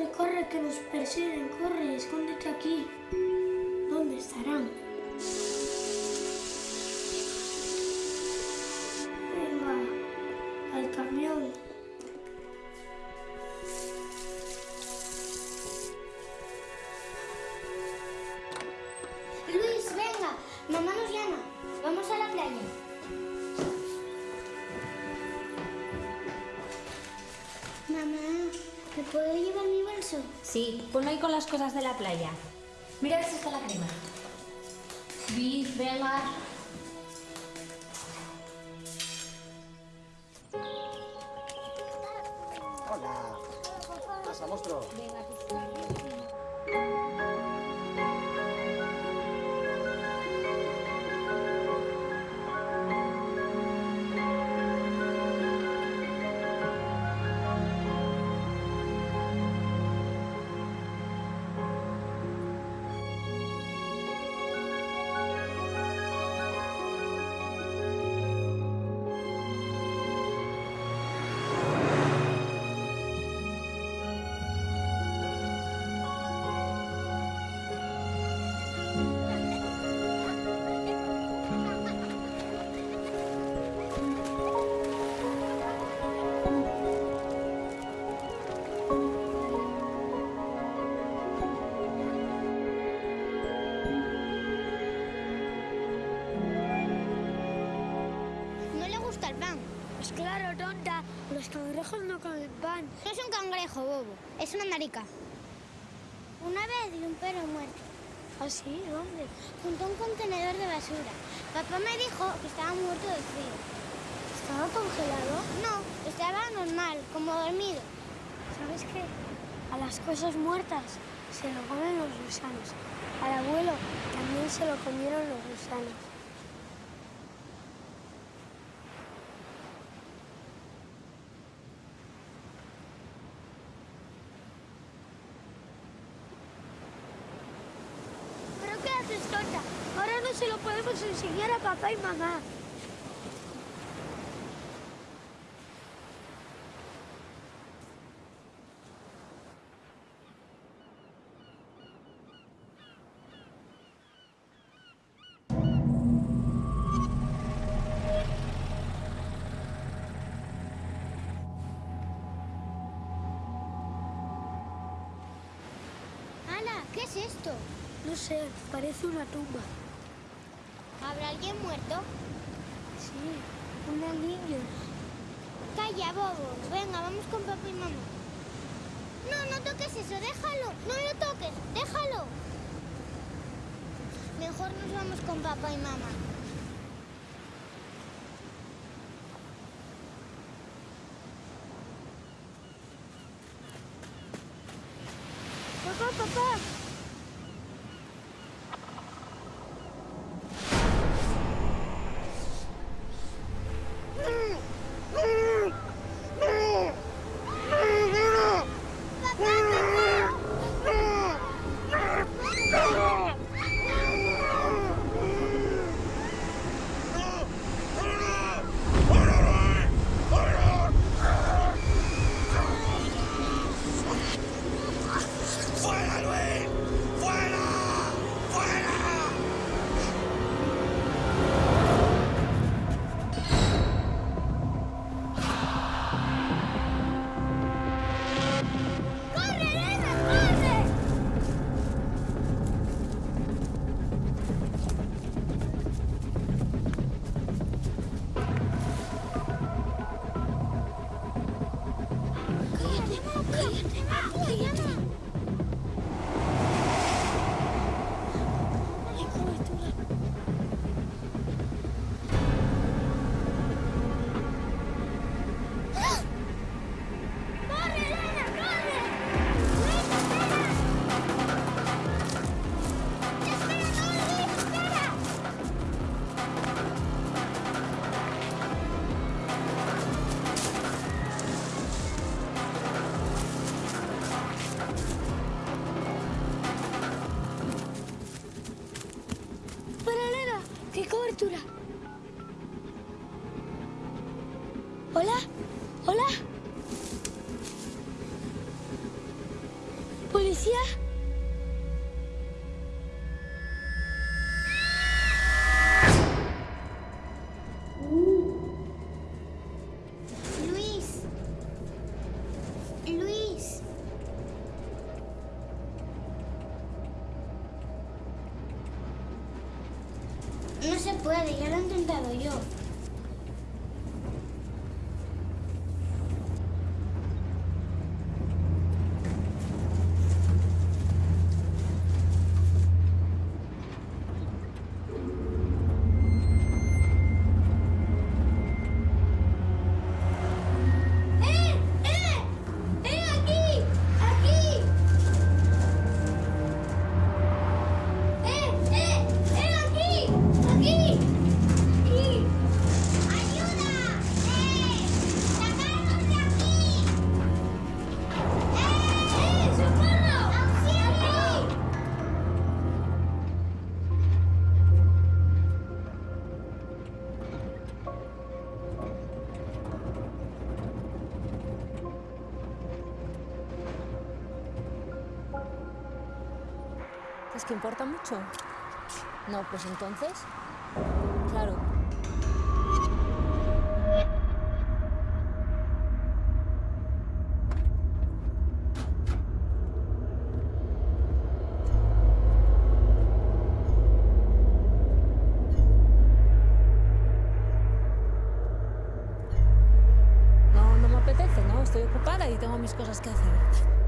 Corre, corre, que nos persiguen, corre, escóndete aquí. ¿Dónde estarán? Ponlo ahí con las cosas de la playa. Mira si está la crema. Venga. Pues claro, tonta, los cangrejos no comen pan. No es un cangrejo, bobo. Es una marica. Una vez vi un perro muerto ¿Ah, sí? ¿Dónde? junto a un contenedor de basura. Papá me dijo que estaba muerto de frío. ¿Estaba congelado? No, estaba normal, como dormido. ¿Sabes qué? A las cosas muertas se lo comen los gusanos. Al abuelo también se lo comieron los gusanos. ¿Pero qué haces, tonta? Ahora no se lo podemos enseñar a papá y mamá. ¡Hala! ¿Qué es esto? No sé, parece una tumba. ¿Habrá alguien muerto? Sí, una niña. Calla, bobo. Venga, vamos con papá y mamá. No, no toques eso, déjalo. No lo toques, déjalo. Mejor nos vamos con papá y mamá. ¡Qué cobertura! ¿Hola? ¿Hola? ¿Policía? puede, ya lo he intentado yo. Importa mucho? No, pues entonces, claro. No, no me apetece, ¿no? Estoy ocupada y tengo mis cosas que hacer.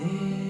day.